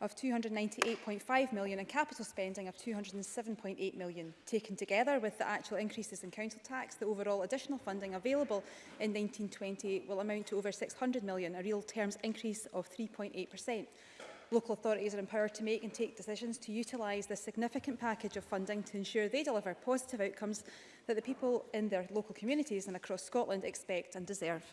of 298.5 million and capital spending of 207.8 million. Taken together with the actual increases in council tax, the overall additional funding available in 1920 will amount to over 600 million, a real terms increase of 3.8 Local authorities are empowered to make and take decisions to utilise this significant package of funding to ensure they deliver positive outcomes that the people in their local communities and across Scotland expect and deserve.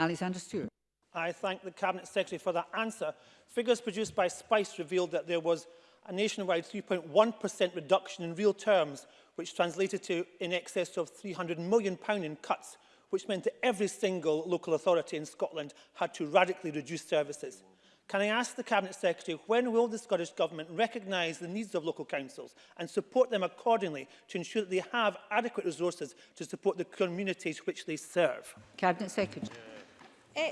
Alexander Stewart. I thank the Cabinet Secretary for that answer. Figures produced by SPICE revealed that there was a nationwide 3.1% reduction in real terms, which translated to in excess of £300 million in cuts, which meant that every single local authority in Scotland had to radically reduce services. Can I ask the Cabinet Secretary when will the Scottish Government recognise the needs of local councils and support them accordingly to ensure that they have adequate resources to support the communities which they serve? Cabinet Secretary. Uh,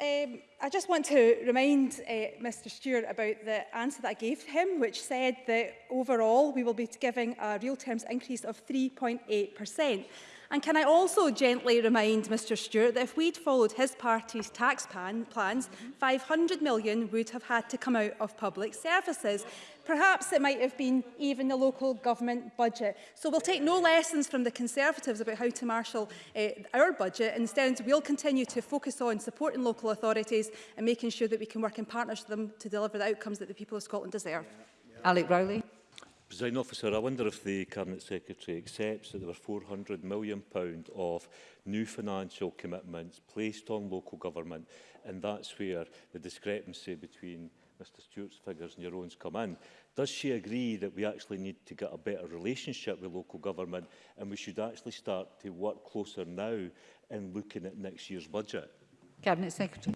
um, I just want to remind uh, eh, Mr Stewart about the answer that I gave him, which said that overall we will be giving a real terms increase of 3.8%. And can I also gently remind Mr Stewart that if we'd followed his party's tax plan, plans, £500 million would have had to come out of public services. Perhaps it might have been even the local government budget. So we'll take no lessons from the Conservatives about how to marshal uh, our budget. Instead, we'll continue to focus on supporting local authorities and making sure that we can work in partnership with them to deliver the outcomes that the people of Scotland deserve. Yeah. Yeah. Alec Rowley. Presiding officer, I wonder if the Cabinet Secretary accepts that there were £400 million of new financial commitments placed on local government, and that's where the discrepancy between Mr Stewart's figures and your own's come in. Does she agree that we actually need to get a better relationship with local government and we should actually start to work closer now in looking at next year's budget? Cabinet Secretary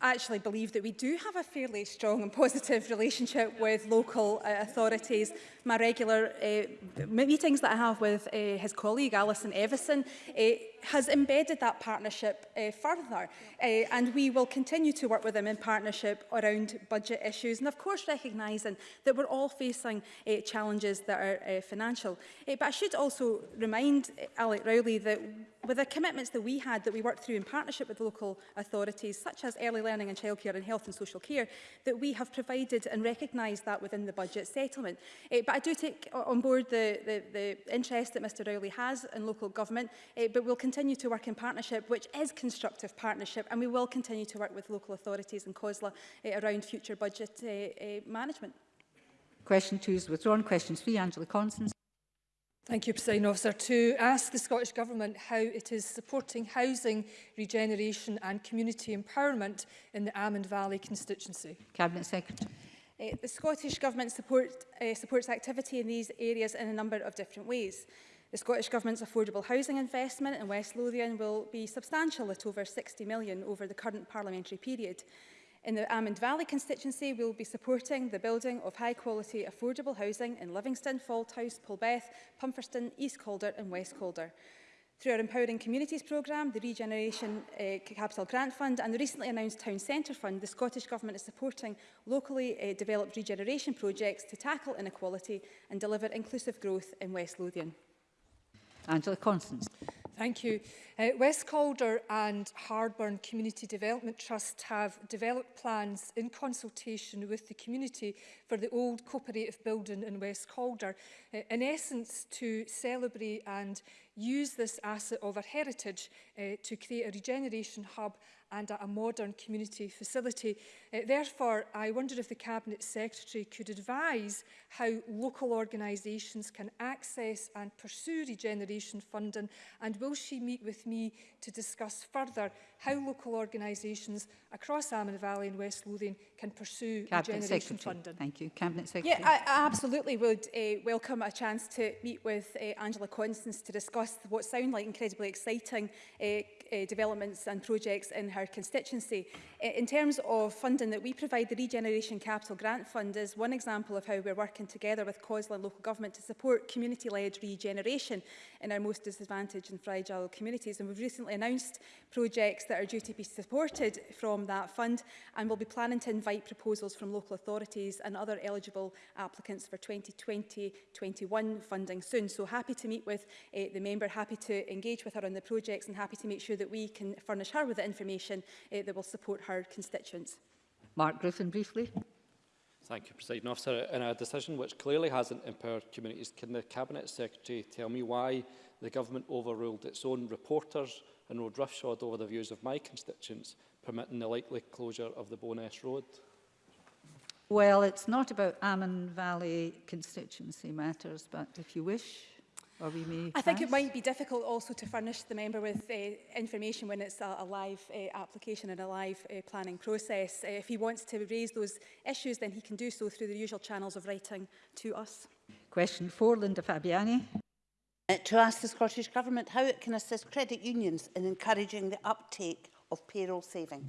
actually believe that we do have a fairly strong and positive relationship with local uh, authorities. My regular uh, meetings that I have with uh, his colleague, Alison Everson, uh, has embedded that partnership uh, further uh, and we will continue to work with them in partnership around budget issues and of course recognising that we're all facing uh, challenges that are uh, financial. Uh, but I should also remind uh, Alec Rowley that with the commitments that we had that we worked through in partnership with local authorities such as early learning and childcare and health and social care that we have provided and recognised that within the budget settlement. Uh, but I do take on board the, the, the interest that Mr Rowley has in local government uh, but we'll continue continue to work in partnership, which is constructive partnership, and we will continue to work with local authorities and COSLA uh, around future budget uh, uh, management. Question two is withdrawn. Question three, Angela Constance. Thank you, President Officer. To ask the Scottish Government how it is supporting housing, regeneration and community empowerment in the Almond Valley constituency. Cabinet Secretary. Uh, the Scottish Government support, uh, supports activity in these areas in a number of different ways. The Scottish Government's affordable housing investment in West Lothian will be substantial at over 60 million over the current parliamentary period. In the Almond Valley constituency, we will be supporting the building of high-quality affordable housing in Livingston, Falthouse, Polbeth, Pumferston, East Calder and West Calder. Through our Empowering Communities programme, the Regeneration uh, Capital Grant Fund and the recently announced Town Centre Fund, the Scottish Government is supporting locally uh, developed regeneration projects to tackle inequality and deliver inclusive growth in West Lothian. Angela Constance. Thank you. Uh, West Calder and Hardburn Community Development Trust have developed plans in consultation with the community for the old cooperative building in West Calder, uh, in essence to celebrate and use this asset of our heritage uh, to create a regeneration hub and a, modern community facility. Uh, therefore, I wonder if the Cabinet Secretary could advise how local organisations can access and pursue regeneration funding and will she meet with me to discuss further how local organisations across Almond Valley and West Lothian can pursue Cabinet regeneration Secretary. funding. Thank you. Cabinet Secretary. Yeah, I, I absolutely would uh, welcome a chance to meet with uh, Angela Constance to discuss what sound like incredibly exciting uh, uh, developments and projects in her constituency. Eh, in terms of funding that we provide, the Regeneration Capital Grant Fund is one example of how we're working together with COSLA local government to support community-led regeneration in our most disadvantaged and fragile communities. And we've recently announced projects that are due to be supported from that fund and we'll be planning to invite proposals from local authorities and other eligible applicants for 2020-21 funding soon. So happy to meet with uh, the member, happy to engage with her on the projects and happy to make sure so that we can furnish her with the information uh, that will support her constituents. Mark Griffin, briefly. Thank you, President Officer. In a decision which clearly hasn't empowered communities, can the Cabinet Secretary tell me why the government overruled its own reporters and rode roughshod over the views of my constituents, permitting the likely closure of the Bowness Road? Well, it's not about Ammon Valley constituency matters, but if you wish, Or we may e, I think it might be difficult also to furnish the member with uh, information when it's a, a live uh, application and a live uh, planning process. Uh, if he wants to raise those issues, then he can do so through the usual channels of writing to us. Question four, Linda Fabiani. Uh, to ask the Scottish Government how it can assist credit unions in encouraging the uptake of payroll saving.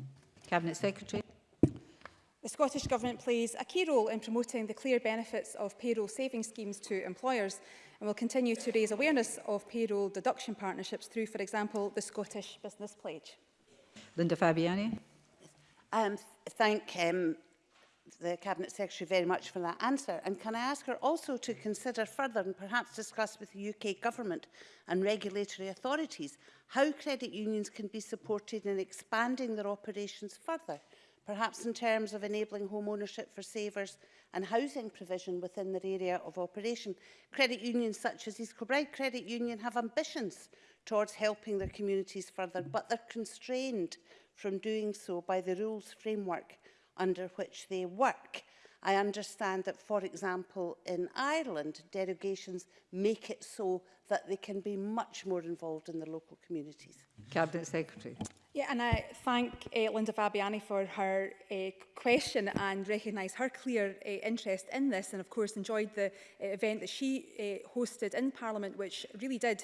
Cabinet Secretary. The Scottish Government plays a key role in promoting the clear benefits of payroll saving schemes to employers and will continue to raise awareness of payroll deduction partnerships through, for example, the Scottish Business Pledge. Linda Fabiani. Um, thank um, the Cabinet Secretary very much for that answer. And can I ask her also to consider further and perhaps discuss with the UK Government and regulatory authorities how credit unions can be supported in expanding their operations further? perhaps in terms of enabling home ownership for savers and housing provision within their area of operation. Credit unions such as East Kilbride Credit Union have ambitions towards helping their communities further, but they're constrained from doing so by the rules framework under which they work. I understand that, for example, in Ireland, derogations make it so that they can be much more involved in the local communities. Cabinet Secretary. Yeah, and I thank uh, Linda Fabiani for her uh, question and recognise her clear uh, interest in this and of course enjoyed the event that she hosted in Parliament which really did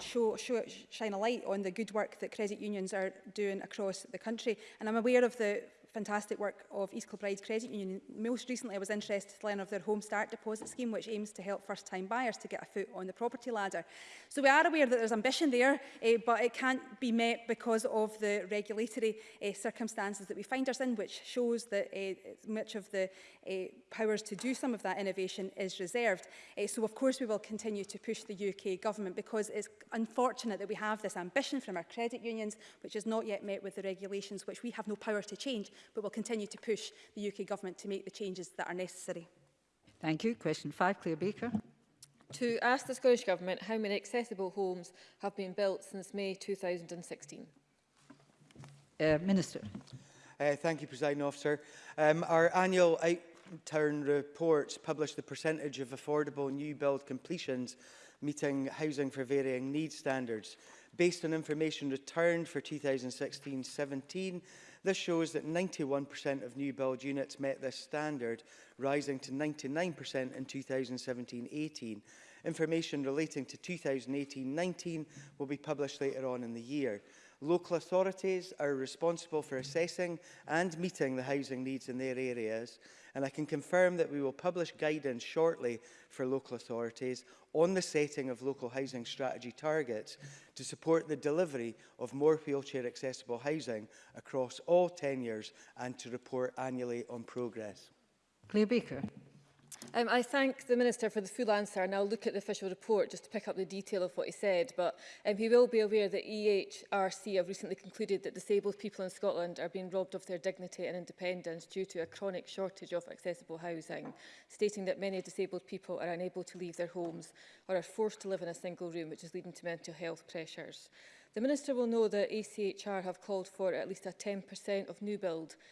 show, show, shine a light on the good work that credit unions are doing across the country. And I'm aware of the fantastic work of East Kilbride Credit Union. Most recently, I was interested to learn of their Home Start Deposit Scheme, which aims to help first-time buyers to get a foot on the property ladder. So we are aware that there's ambition there, eh, but it can't be met because of the regulatory eh, circumstances that we find us in, which shows that eh, much of the eh, powers to do some of that innovation is reserved. Eh, so, of course, we will continue to push the UK government because it's unfortunate that we have this ambition from our credit unions, which is not yet met with the regulations, which we have no power to change but will continue to push the UK Government to make the changes that are necessary. Thank you. Question 5, Claire Baker. To ask the Scottish Government how many accessible homes have been built since May 2016. Uh, Minister. Uh, thank you, President Officer. Um, our annual outturn reports publish the percentage of affordable new build completions meeting housing for varying needs standards. Based on information returned for 2016-17, This shows that 91% of new build units met this standard, rising to 99% in 2017-18. Information relating to 2018-19 will be published later on in the year. Local authorities are responsible for assessing and meeting the housing needs in their areas and I can confirm that we will publish guidance shortly for local authorities on the setting of local housing strategy targets to support the delivery of more wheelchair accessible housing across all tenures and to report annually on progress. Clear Baker. Um, I thank the Minister for the full answer and I'll look at the official report just to pick up the detail of what he said, but um, he will be aware that EHRC have recently concluded that disabled people in Scotland are being robbed of their dignity and independence due to a chronic shortage of accessible housing, stating that many disabled people are unable to leave their homes or are forced to live in a single room, which is leading to mental health pressures. The Minister will know that ACHR have called for at least a 10% of new build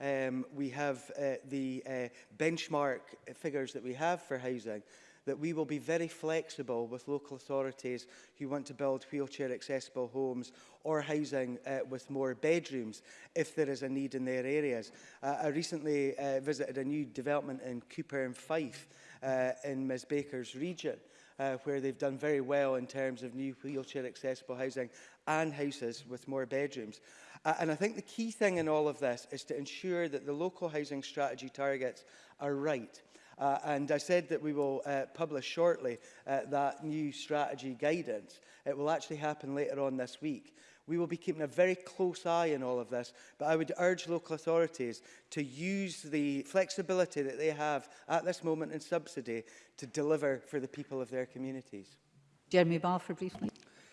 um, we have uh, the uh, benchmark figures that we have for housing, that we will be very flexible with local authorities who want to build wheelchair accessible homes or housing uh, with more bedrooms if there is a need in their areas. Uh, I recently uh, visited a new development in Cooper and Fife uh, in Ms Baker's region uh, where they've done very well in terms of new wheelchair accessible housing and houses with more bedrooms. Uh, and I think the key thing in all of this is to ensure that the local housing strategy targets are right. Uh, and I said that we will uh, publish shortly uh, that new strategy guidance. It will actually happen later on this week. We will be keeping a very close eye on all of this, but I would urge local authorities to use the flexibility that they have at this moment in subsidy to deliver for the people of their communities. Jeremy Balfour, briefly.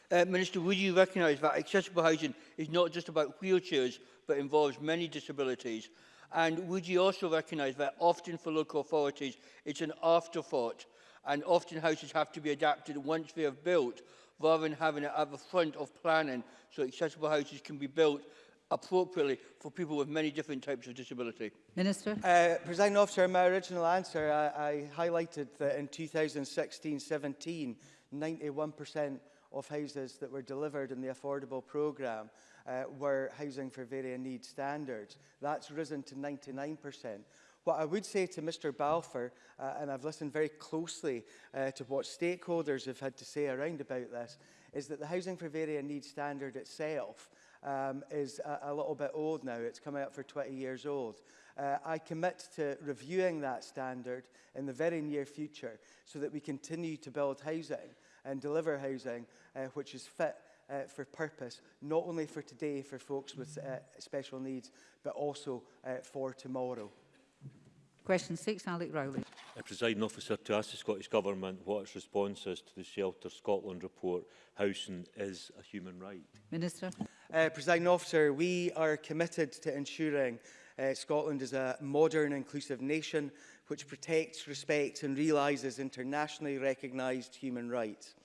Uh, Minister, would you recognise that accessible housing is not just about wheelchairs, but involves many disabilities And would you also recognise that often for local authorities it's an afterthought and often houses have to be adapted once they are built rather than having it at the front of planning so accessible houses can be built appropriately for people with many different types of disability? Minister. Uh, President Officer, in my original answer, I, I highlighted that in 2016-17, 91% of houses that were delivered in the affordable programme uh, were housing for varying needs standards. That's risen to 99%. What I would say to Mr Balfour, uh, and I've listened very closely uh, to what stakeholders have had to say around about this, is that the Housing for Varying Needs Standard itself um, is a, a little bit old now. It's coming up for 20 years old. Uh, I commit to reviewing that standard in the very near future so that we continue to build housing and deliver housing uh, which is fit uh, for purpose, not only for today for folks with uh, special needs, but also uh, for tomorrow. Question six, Alec Rowley. A presiding officer to ask the Scottish Government what its response is to the Shelter Scotland report, housing is a human right. Minister. Uh, presiding officer, we are committed to ensuring uh, Scotland is a modern, inclusive nation which protects, respects and realises internationally recognised human rights.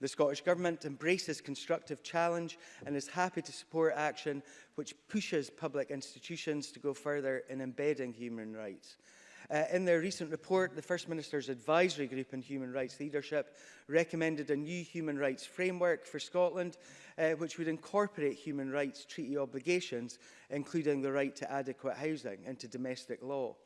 The Scottish Government embraces constructive challenge and is happy to support action which pushes public institutions to go further in embedding human rights. Uh, in their recent report, the First Minister's Advisory Group on Human Rights Leadership recommended a new human rights framework for Scotland, uh, which would incorporate human rights treaty obligations, including the right to adequate housing, into domestic law.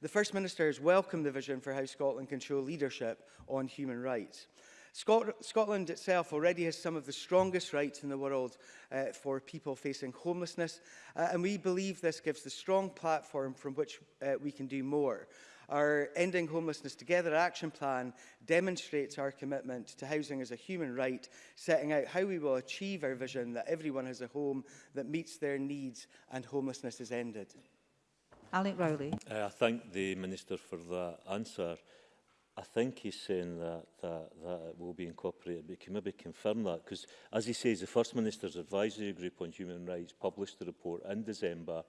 The First Minister has welcomed the vision for how Scotland can show leadership on human rights. Scotland itself already has some of the strongest rights in the world uh, for people facing homelessness, uh, and we believe this gives the strong platform from which uh, we can do more. Our Ending Homelessness Together action plan demonstrates our commitment to housing as a human right, setting out how we will achieve our vision that everyone has a home that meets their needs and homelessness is ended. Alec Rowley. Uh, I thank the Minister for the answer. I think he's saying that, that, that it will be incorporated, but can maybe confirm that, because as he says, the First Minister's Advisory Group on Human Rights published a report in December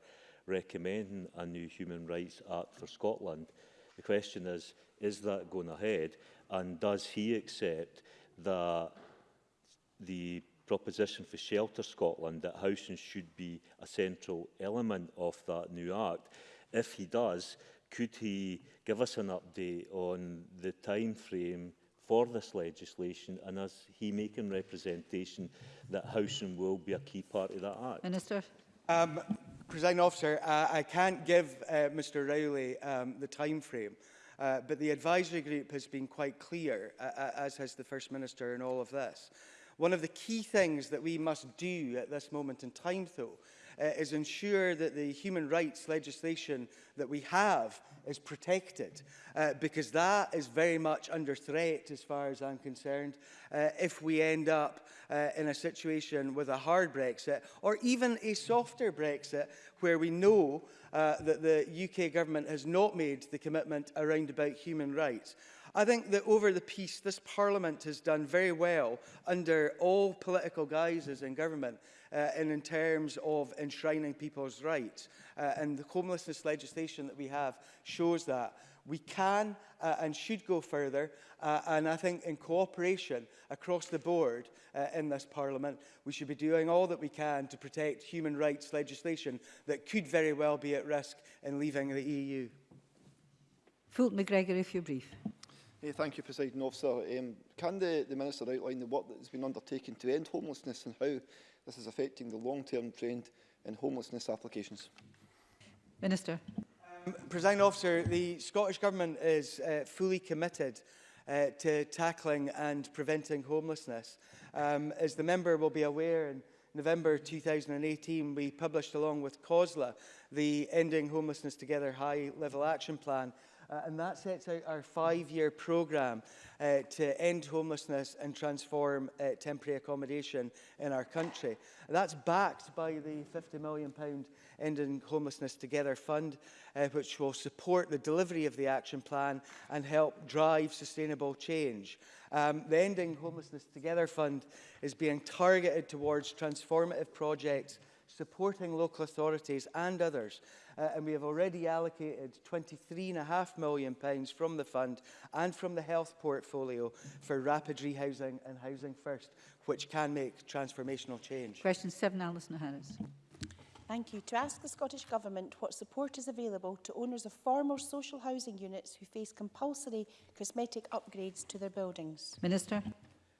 recommending a new Human Rights Act for Scotland. The question is, is that going ahead? And does he accept that the proposition for Shelter Scotland that housing should be a central element of that new act? If he does, could he give us an update on the time frame for this legislation and as he making representation that housing will be a key part of that act? Minister. Um, President Officer, uh, I can't give uh, Mr Rowley um, the time frame. Uh, but the advisory group has been quite clear, uh, uh as has the First Minister in all of this. One of the key things that we must do at this moment in time, though, uh, is ensure that the human rights legislation that we have is protected, uh, because that is very much under threat, as far as I'm concerned, uh, if we end up uh, in a situation with a hard Brexit, or even a softer Brexit, where we know uh, that the UK government has not made the commitment around about human rights. I think that over the piece, this Parliament has done very well under all political guises in government uh, and in terms of enshrining people's rights. Uh, and the homelessness legislation that we have shows that. We can uh, and should go further, uh, and I think in cooperation across the board uh, in this Parliament, we should be doing all that we can to protect human rights legislation that could very well be at risk in leaving the EU. Fulton McGregor, if you're brief. Hey, thank you, President Officer. Um, can the, the Minister outline the work that has been undertaken to end homelessness and how This is affecting the long-term trend in homelessness applications. Minister. Um, President Officer, the Scottish Government is uh, fully committed uh, to tackling and preventing homelessness. Um, as the member will be aware, in November 2018, we published along with COSLA the Ending Homelessness Together High Level Action Plan uh, and that sets out our five-year program uh, to end homelessness and transform uh, temporary accommodation in our country. that's backed by the 50 million pound Ending Homelessness Together Fund, uh, which will support the delivery of the action plan and help drive sustainable change. Um, the Ending Homelessness Together Fund is being targeted towards transformative projects supporting local authorities and others uh, and we have already allocated 23 and £23.5 million pounds from the fund and from the health portfolio for rapid rehousing and Housing First, which can make transformational change. Question 7, Alison Harris. Thank you. To ask the Scottish Government what support is available to owners of former social housing units who face compulsory cosmetic upgrades to their buildings. Minister.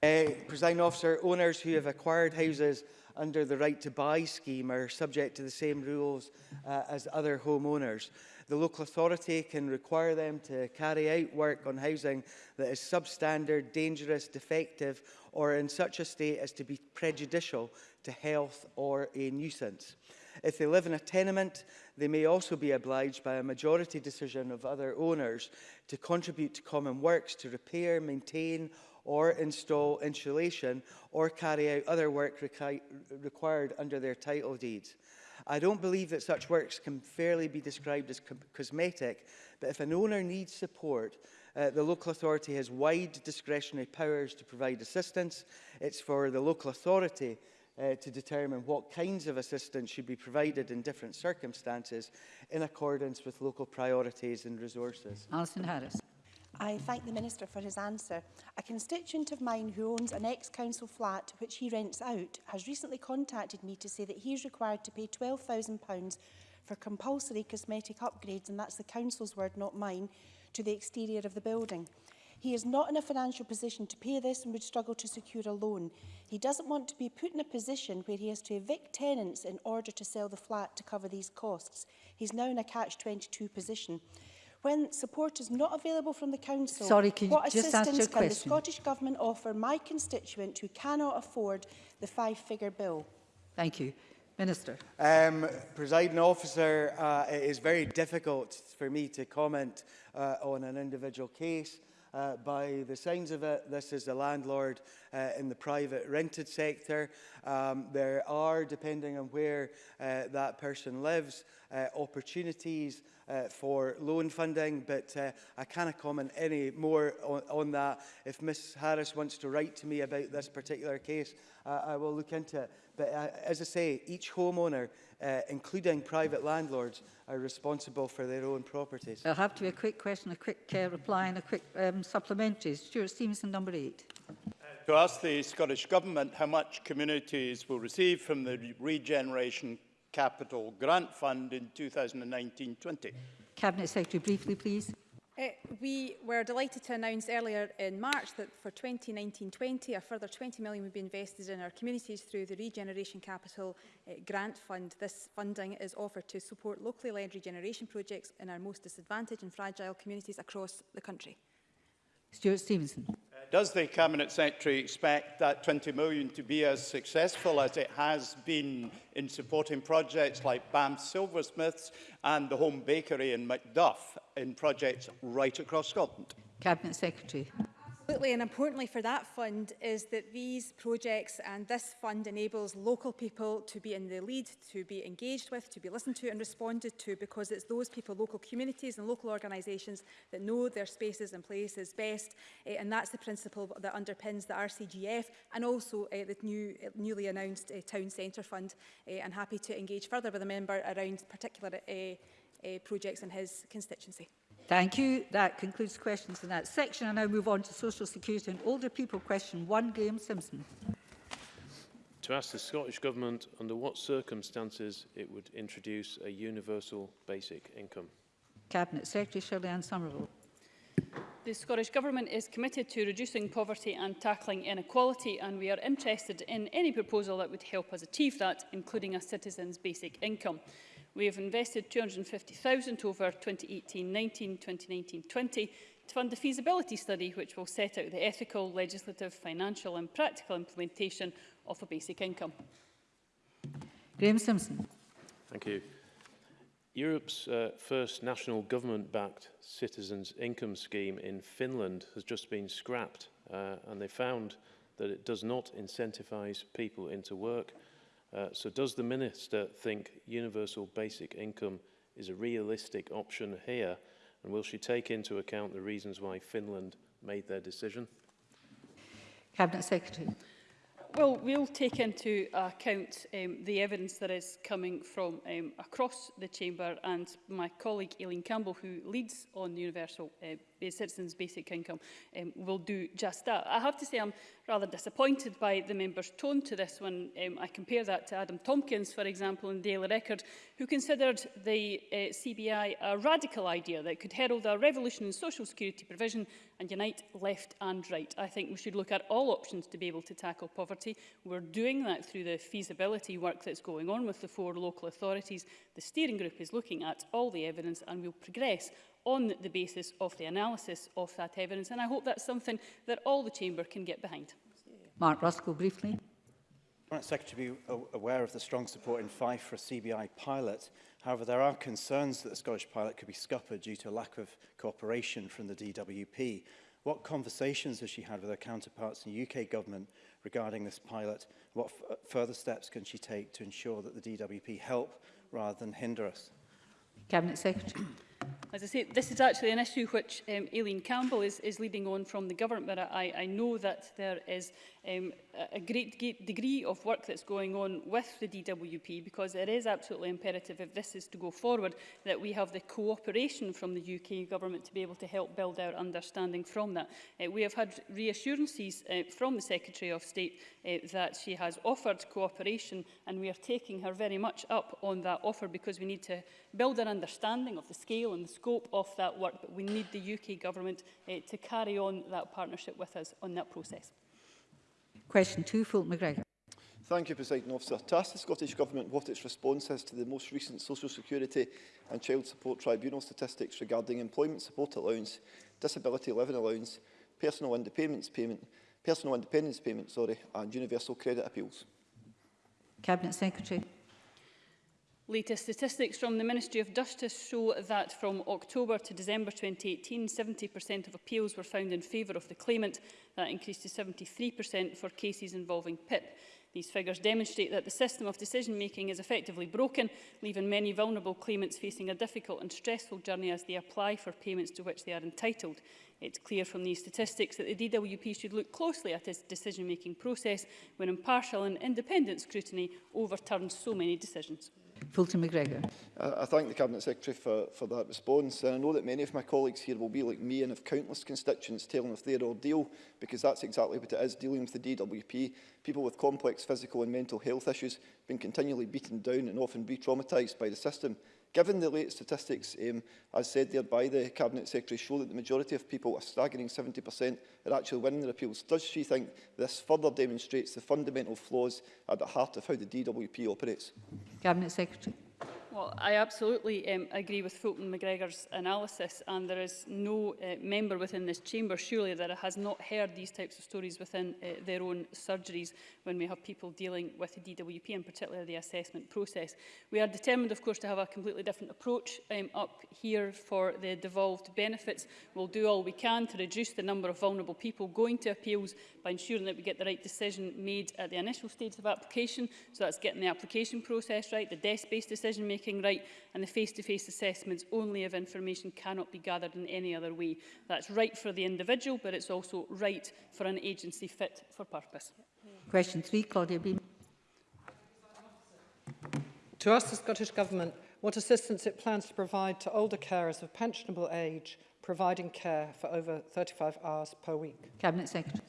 Uh, President officer, owners who have acquired houses under the right to buy scheme are subject to the same rules uh, as other homeowners. The local authority can require them to carry out work on housing that is substandard, dangerous, defective or in such a state as to be prejudicial to health or a nuisance. If they live in a tenement, they may also be obliged by a majority decision of other owners to contribute to common works to repair, maintain or install insulation or carry out other work required under their title deeds. I don't believe that such works can fairly be described as cosmetic, but if an owner needs support, uh, the local authority has wide discretionary powers to provide assistance. It's for the local authority uh, to determine what kinds of assistance should be provided in different circumstances in accordance with local priorities and resources. Alison Harris. I thank the Minister for his answer. A constituent of mine who owns an ex-council flat which he rents out has recently contacted me to say that he is required to pay £12,000 for compulsory cosmetic upgrades, and that's the council's word, not mine, to the exterior of the building. He is not in a financial position to pay this and would struggle to secure a loan. He doesn't want to be put in a position where he has to evict tenants in order to sell the flat to cover these costs. He's now in a catch-22 position. When support is not available from the Council, Sorry, can what just assistance ask can question? the Scottish Government offer my constituent who cannot afford the five-figure bill? Thank you. Minister. Um, Presiding officer, uh, it is very difficult for me to comment uh, on an individual case. Uh, by the signs of it, this is the landlord uh, in the private rented sector. Um, there are, depending on where uh, that person lives, uh, opportunities uh, for loan funding, but uh, I cannot comment any more on, on that. If Ms Harris wants to write to me about this particular case, uh, I will look into it. But uh, as I say, each homeowner, uh, including private landlords, are responsible for their own properties. There'll have to be a quick question, a quick uh, reply and a quick um, supplementary. Stuart Stevenson, number eight. To ask the Scottish Government how much communities will receive from the Regeneration Capital Grant Fund in 2019-20. Cabinet Secretary, briefly please. Uh, we were delighted to announce earlier in March that for 2019-20 a further 20 million would be invested in our communities through the Regeneration Capital uh, Grant Fund. This funding is offered to support locally led regeneration projects in our most disadvantaged and fragile communities across the country. Stuart Stevenson does the Cabinet Secretary expect that 20 million to be as successful as it has been in supporting projects like BAM Silversmiths and the Home Bakery in Macduff in projects right across Scotland? Cabinet Secretary. Absolutely, and importantly for that fund is that these projects and this fund enables local people to be in the lead, to be engaged with, to be listened to and responded to, because it's those people, local communities and local organisations that know their spaces and places best, uh, and that's the principle that underpins the RCGF and also uh, the new, newly announced uh, Town Centre Fund. Uh, and happy to engage further with the member around particular uh, uh, projects in his constituency. Thank you. That concludes questions in that section. I now move on to Social Security and Older People. Question one, Graham Simpson. To ask the Scottish Government under what circumstances it would introduce a universal basic income. Cabinet Secretary Shirley Ann Somerville. The Scottish Government is committed to reducing poverty and tackling inequality and we are interested in any proposal that would help us achieve that, including a citizen's basic income. We have invested 250,000 over 2018-19, 2019-20 to fund a feasibility study which will set out the ethical, legislative, financial and practical implementation of a basic income. Graham Simpson. Thank you. Europe's uh, first national government-backed citizens' income scheme in Finland has just been scrapped uh, and they found that it does not incentivise people into work Uh, so does the Minister think universal basic income is a realistic option here? And will she take into account the reasons why Finland made their decision? Cabinet Secretary. Well, we'll take into account um, the evidence that is coming from um, across the chamber and my colleague Aileen Campbell, who leads on the universal uh, citizens' basic income, um, will do just that. I have to say I'm rather disappointed by the member's tone to this when um, I compare that to Adam Tompkins, for example, in Daily Record, who considered the uh, CBI a radical idea that could herald a revolution in social security provision and unite left and right. I think we should look at all options to be able to tackle poverty. We're doing that through the feasibility work that's going on with the four local authorities. The steering group is looking at all the evidence and we'll progress on the basis of the analysis of that evidence. And I hope that's something that all the Chamber can get behind. Mark Ruskell, briefly. Cabinet Secretary be aware of the strong support in Fife for a CBI pilot. However, there are concerns that the Scottish pilot could be scuppered due to a lack of cooperation from the DWP. What conversations has she had with her counterparts in the UK government regarding this pilot? What further steps can she take to ensure that the DWP help rather than hinder us? Cabinet Secretary. As I say, this is actually an issue which um, Aileen Campbell is, is leading on from the government, but I, I know that there is um, a great degree of work that's going on with the DWP because it is absolutely imperative, if this is to go forward, that we have the cooperation from the UK government to be able to help build our understanding from that. Uh, we have had reassurances uh, from the Secretary of State uh, that she has offered cooperation and we are taking her very much up on that offer because we need to build an understanding of the scale and the scope of that work, but we need the UK Government uh, to carry on that partnership with us on that process. Question two, Fulton McGregor. Thank you, President Officer. To ask the Scottish Government what its response is to the most recent Social Security and Child Support Tribunal statistics regarding employment support allowance, disability living allowance, personal independence payment, personal independence payment, sorry, and universal credit appeals. Cabinet Secretary. Latest statistics from the Ministry of Justice show that from October to December 2018, 70% of appeals were found in favour of the claimant. That increased to 73% for cases involving PIP. These figures demonstrate that the system of decision-making is effectively broken, leaving many vulnerable claimants facing a difficult and stressful journey as they apply for payments to which they are entitled. It's clear from these statistics that the DWP should look closely at its decision-making process when impartial and independent scrutiny overturns so many decisions. Fulton McGregor. I thank the Cabinet Secretary for, for that response. And I know that many of my colleagues here will be like me and have countless constituents telling of their ordeal, because that's exactly what it is, dealing with the DWP. People with complex physical and mental health issues been continually beaten down and often re-traumatised by the system. Given the late statistics, um, as said there by the Cabinet Secretary, show that the majority of people, a staggering 70%, are actually winning their appeals, does she think this further demonstrates the fundamental flaws at the heart of how the DWP operates? Cabinet Secretary. Well, I absolutely um, agree with Fulton McGregor's analysis and there is no uh, member within this chamber surely that has not heard these types of stories within uh, their own surgeries when we have people dealing with the DWP and particularly the assessment process. We are determined of course to have a completely different approach um, up here for the devolved benefits. We'll do all we can to reduce the number of vulnerable people going to appeals by ensuring that we get the right decision made at the initial stage of application. So that's getting the application process right, the desk-based decision making making right and the face-to-face -face assessments only if information cannot be gathered in any other way. That's right for the individual, but it's also right for an agency fit for purpose. Question three, Claudia Beam. To ask the Scottish Government what assistance it plans to provide to older carers of pensionable age providing care for over 35 hours per week. Cabinet Secretary.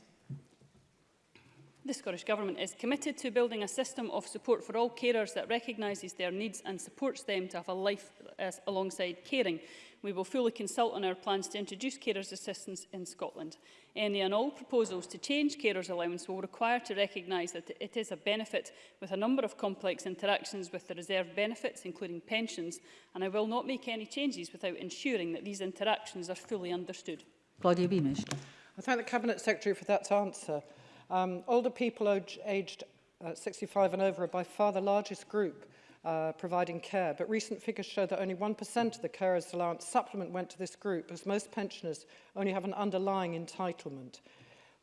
The Scottish Government is committed to building a system of support for all carers that recognises their needs and supports them to have a life uh, alongside caring. We will fully consult on our plans to introduce carers assistance in Scotland. Any and all proposals to change carers allowance will require to recognise that it is a benefit with a number of complex interactions with the reserve benefits, including pensions, and I will not make any changes without ensuring that these interactions are fully understood. Claudia Beamish. I thank the Cabinet Secretary for that answer. Um, older people aged uh, 65 and over are by far the largest group uh, providing care, but recent figures show that only 1% of the carer's allowance supplement went to this group, as most pensioners only have an underlying entitlement.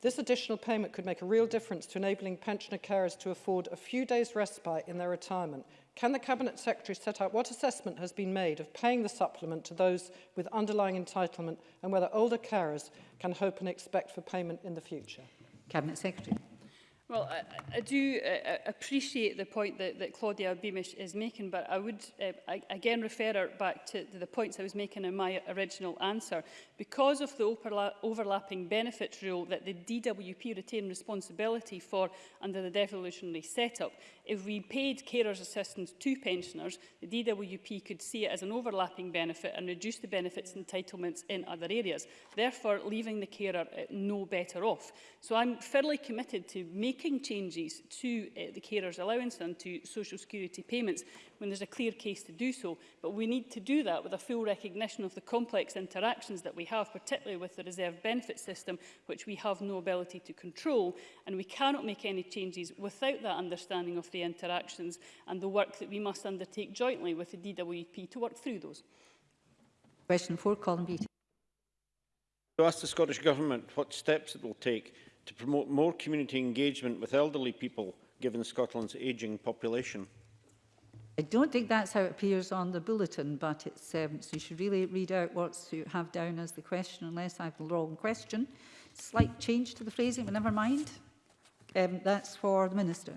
This additional payment could make a real difference to enabling pensioner carers to afford a few days respite in their retirement. Can the Cabinet Secretary set out what assessment has been made of paying the supplement to those with underlying entitlement and whether older carers can hope and expect for payment in the future? Cabinet Secretary. Well, I, I do uh, uh, appreciate the point that, that Claudia Beamish is making, but I would uh, I, again refer her back to to the points I was making in my original answer. Because of the overla overlapping benefits rule that the DWP retain responsibility for under the devolutionary setup, if we paid carers assistance to pensioners, the DWP could see it as an overlapping benefit and reduce the benefits entitlements in other areas, therefore leaving the carer uh, no better off. So I'm fairly committed to making making changes to uh, the carers allowance and to social security payments when there's a clear case to do so. But we need to do that with a full recognition of the complex interactions that we have, particularly with the reserve benefit system, which we have no ability to control. And we cannot make any changes without that understanding of the interactions and the work that we must undertake jointly with the DWP to work through those. Question 4, Colin Beattie. To ask the Scottish Government what steps it will take to promote more community engagement with elderly people, given Scotland's ageing population? I don't think that's how it appears on the bulletin, but it's, um, so you should really read out what you have down as the question, unless I have the wrong question. Slight change to the phrasing, but never mind. Um, that's for the Minister.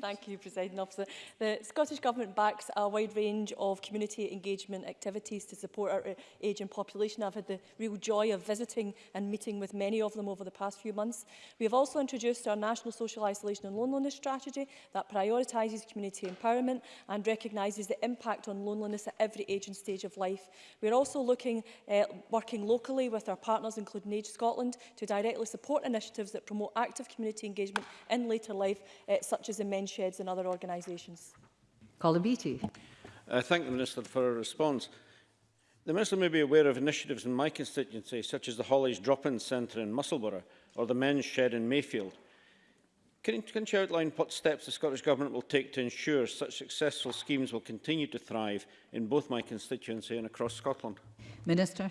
Thank you, President Officer. The Scottish Government backs a wide range of community engagement activities to support our uh, ageing population. I've had the real joy of visiting and meeting with many of them over the past few months. We have also introduced our National Social Isolation and Loneliness Strategy that prioritises community empowerment and recognises the impact on loneliness at every age and stage of life. We are also looking, uh, working locally with our partners, including Age Scotland, to directly support initiatives that promote active community engagement in later life, uh, such as the mentioned sheds and other organisations. Colin Beattie. I uh, thank the Minister for her response. The Minister may be aware of initiatives in my constituency, such as the Hollies Drop-In Centre in Musselburgh or the Men's Shed in Mayfield. Can, can she outline what steps the Scottish Government will take to ensure such successful schemes will continue to thrive in both my constituency and across Scotland? Minister.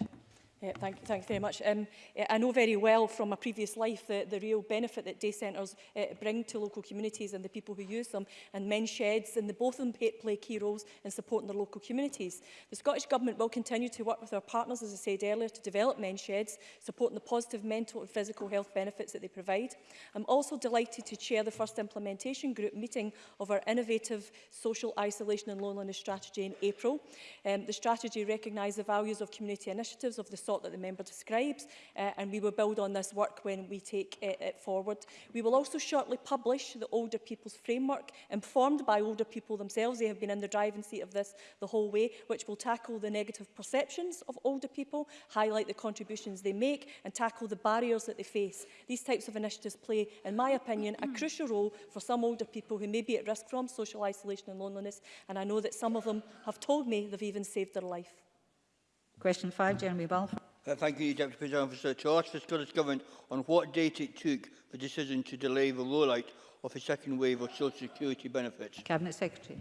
Yeah, thank, thank you very much. Um, I know very well from my previous life the, the real benefit that day centres uh, bring to local communities and the people who use them, and men's sheds, and the, both of them play key roles in supporting their local communities. The Scottish Government will continue to work with our partners, as I said earlier, to develop men's sheds, supporting the positive mental and physical health benefits that they provide. I'm also delighted to chair the first implementation group meeting of our innovative social isolation and loneliness strategy in April. Um, the strategy recognises the values of community initiatives of the sort that the member describes, uh, and we will build on this work when we take it, it forward. We will also shortly publish the Older People's Framework, informed by older people themselves. They have been in the driving seat of this the whole way, which will tackle the negative perceptions of older people, highlight the contributions they make, and tackle the barriers that they face. These types of initiatives play, in my opinion, a crucial role for some older people who may be at risk from social isolation and loneliness, and I know that some of them have told me they've even saved their life. Question 5, Jeremy Balfour. Uh, thank you, Deputy President Officer. To ask the Scottish Government on what date it took the decision to delay the rollout of a second wave of Social Security benefits. Cabinet Secretary.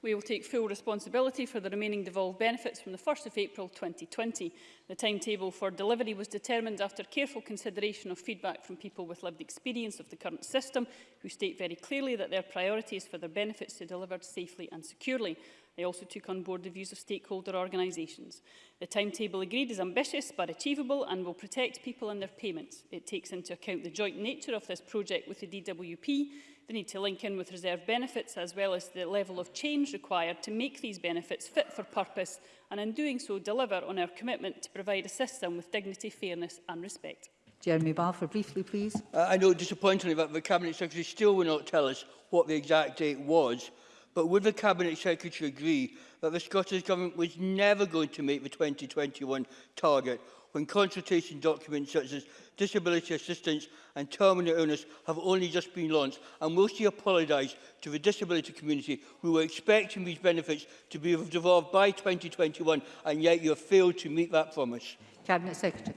We will take full responsibility for the remaining devolved benefits from the 1st of April 2020. The timetable for delivery was determined after careful consideration of feedback from people with lived experience of the current system, who state very clearly that their priorities for their benefits to be delivered safely and securely. I also took on board the views of stakeholder organisations. The timetable agreed is ambitious but achievable and will protect people and their payments. It takes into account the joint nature of this project with the DWP, the need to link in with reserve benefits as well as the level of change required to make these benefits fit for purpose and in doing so deliver on our commitment to provide a system with dignity, fairness and respect. Jeremy Balfour, briefly please. Uh, I know disappointingly that the Cabinet Secretary still will not tell us what the exact date was but would the Cabinet Secretary agree that the Scottish Government was never going to meet the 2021 target when consultation documents such as disability assistance and terminal illness have only just been launched and will she apologise to the disability community who were expecting these benefits to be devolved by 2021 and yet you have failed to meet that promise? Cabinet Secretary.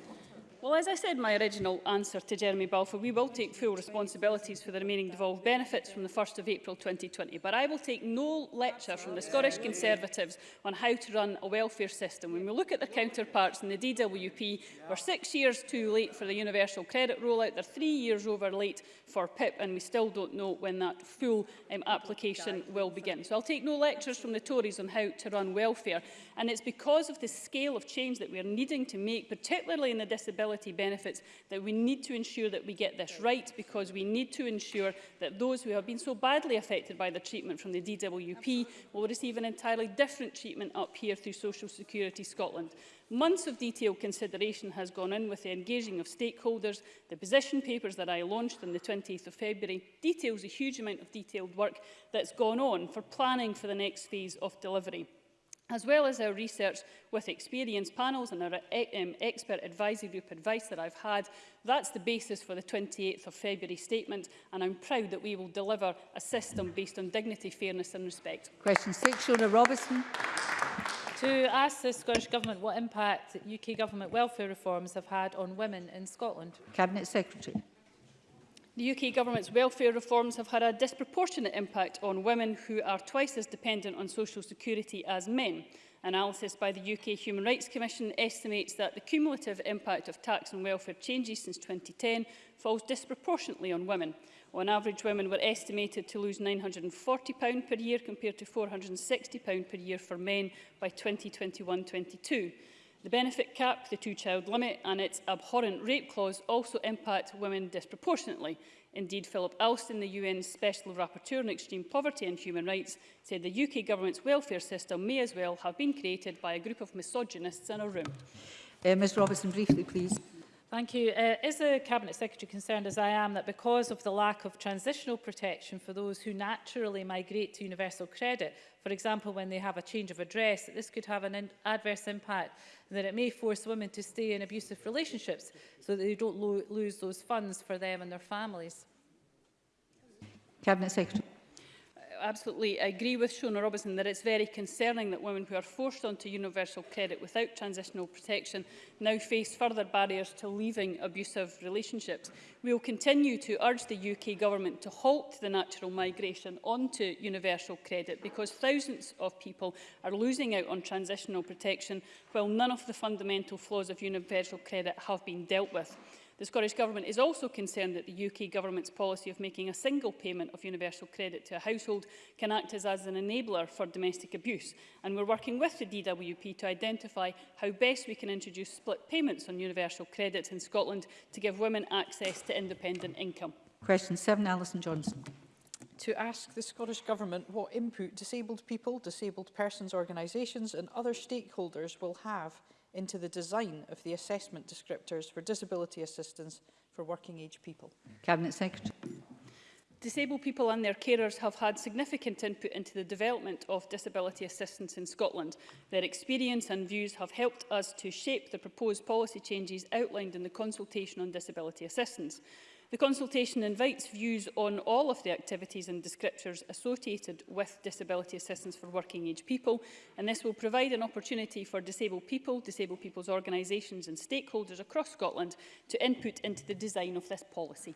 Well, as I said in my original answer to Jeremy Balfour, we will take full responsibilities for the remaining devolved benefits from the 1st of April 2020, but I will take no lecture from the Scottish Conservatives on how to run a welfare system. When we look at their counterparts in the DWP, we're six years too late for the universal credit rollout, they're three years over late for PIP, and we still don't know when that full um, application will begin. So I'll take no lectures from the Tories on how to run welfare, and it's because of the scale of change that we're needing to make, particularly in the disability disability benefits, that we need to ensure that we get this right because we need to ensure that those who have been so badly affected by the treatment from the DWP will receive an entirely different treatment up here through Social Security Scotland. Months of detailed consideration has gone in with the engaging of stakeholders. The position papers that I launched on the 20 th of February details a huge amount of detailed work that's gone on for planning for the next phase of delivery as well as our research with experienced panels and our eh, um, expert advisory group advice that I've had, that's the basis for the 28th of February statement, and I'm proud that we will deliver a system based on dignity, fairness and respect. Question six, Shona Robertson. To ask the Scottish Government what impact UK Government welfare reforms have had on women in Scotland. Cabinet Secretary. The UK government's welfare reforms have had a disproportionate impact on women who are twice as dependent on social security as men. Analysis by the UK Human Rights Commission estimates that the cumulative impact of tax and welfare changes since 2010 falls disproportionately on women. On average, women were estimated to lose £940 per year compared to £460 per year for men by 2021-22. The benefit cap, the two-child limit and its abhorrent rape clause also impact women disproportionately. Indeed, Philip Alston, the UN Special Rapporteur on Extreme Poverty and Human Rights, said the UK government's welfare system may as well have been created by a group of misogynists in a room. Uh, Ms Robertson, briefly, please. Thank you. Uh, is the Cabinet Secretary concerned, as I am, that because of the lack of transitional protection for those who naturally migrate to universal credit, for example, when they have a change of address, that this could have an adverse impact, and that it may force women to stay in abusive relationships so that they don't lo lose those funds for them and their families? Cabinet Secretary absolutely agree with Shona Robinson that it's very concerning that women who are forced onto universal credit without transitional protection now face further barriers to leaving abusive relationships. We will continue to urge the UK government to halt the natural migration onto universal credit because thousands of people are losing out on transitional protection while none of the fundamental flaws of universal credit have been dealt with. The Scottish Government is also concerned that the UK Government's policy of making a single payment of universal credit to a household can act as, as an enabler for domestic abuse, and we're working with the DWP to identify how best we can introduce split payments on universal credit in Scotland to give women access to independent income. Question 7, Alison Johnson to ask the Scottish Government what input disabled people, disabled persons organisations and other stakeholders will have into the design of the assessment descriptors for disability assistance for working age people. Cabinet Secretary. Disabled people and their carers have had significant input into the development of disability assistance in Scotland. Their experience and views have helped us to shape the proposed policy changes outlined in the consultation on disability assistance. The consultation invites views on all of the activities and descriptors associated with disability assistance for working age people and this will provide an opportunity for disabled people, disabled people's organisations and stakeholders across Scotland to input into the design of this policy.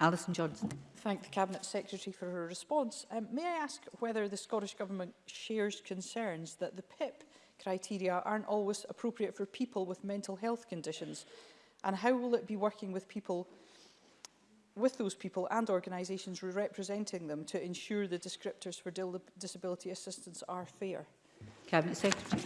Alison Johnson. Thank the Cabinet Secretary for her response. Um, may I ask whether the Scottish Government shares concerns that the PIP criteria aren't always appropriate for people with mental health conditions? And how will it be working with people with those people and organisations representing them to ensure the descriptors for disability assistance are fair? Cabinet Secretary.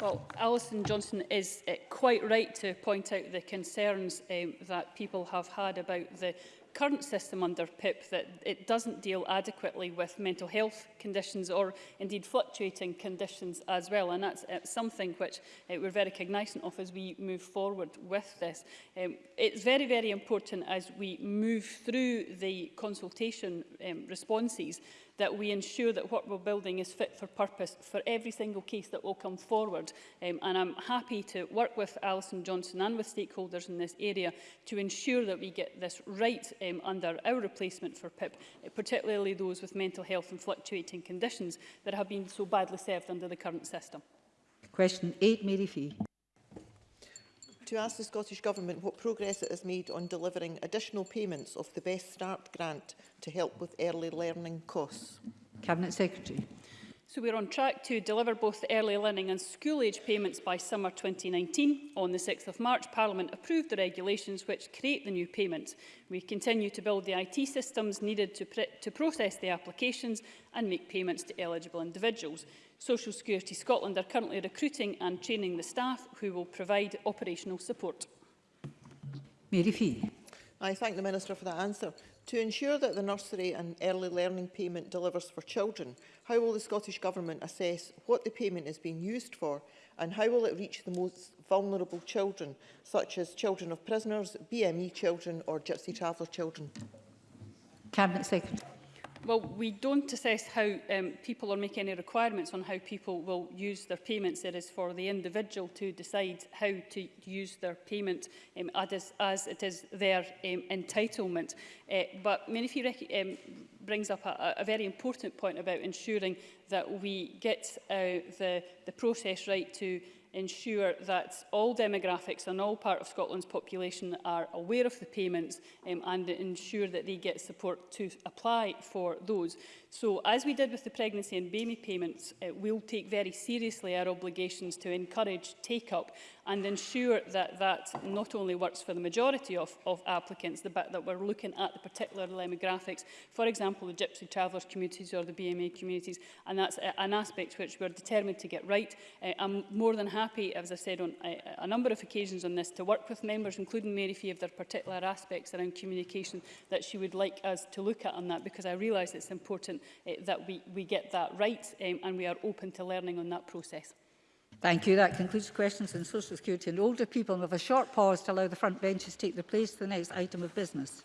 Well, Alison Johnson is uh, quite right to point out the concerns um, that people have had about the current system under PIP that it doesn't deal adequately with mental health conditions or indeed fluctuating conditions as well. And that's uh, something which uh, we're very cognizant of as we move forward with this. Um, it's very, very important as we move through the consultation um, responses that we ensure that what we're building is fit for purpose for every single case that will come forward. Um, and I'm happy to work with Alison Johnson and with stakeholders in this area to ensure that we get this right um, under our replacement for PIP, particularly those with mental health and fluctuating conditions that have been so badly served under the current system. Question 8, Mary Fee to ask the Scottish Government what progress it has made on delivering additional payments of the Best Start grant to help with early learning costs. Cabinet Secretary. So we're on track to deliver both the early learning and school age payments by summer 2019. On the 6th of March, Parliament approved the regulations which create the new payments. We continue to build the IT systems needed to, to process the applications and make payments to eligible individuals. Social Security Scotland are currently recruiting and training the staff who will provide operational support. Mary Fee. I thank the Minister for that answer. To ensure that the nursery and early learning payment delivers for children, how will the Scottish Government assess what the payment is being used for and how will it reach the most vulnerable children, such as children of prisoners, BME children or Gypsy Traveller children? Cabinet Secretary. Well, we don't assess how um, people are making any requirements on how people will use their payments. It is for the individual to decide how to use their payment um, as, as it is their um, entitlement. Uh, but Minifee um, brings up a, a very important point about ensuring that we get uh, the, the process right to ensure that all demographics and all part of Scotland's population are aware of the payments um, and ensure that they get support to apply for those. So, as we did with the pregnancy and baby payments, uh, we'll take very seriously our obligations to encourage take-up and ensure that that not only works for the majority of, of applicants, the, but that we're looking at the particular demographics, for example, the Gypsy Travellers communities or the BMA communities, and that's uh, an aspect which we're determined to get right. Uh, I'm more than happy, as I said on uh, a number of occasions on this, to work with members, including Mary Fee, of their particular aspects around communication that she would like us to look at on that, because I realise it's important uh, that we, we get that right um, and we are open to learning on that process. Thank you. That concludes questions on social security and older people. we have a short pause to allow the front benches to take their place for the next item of business.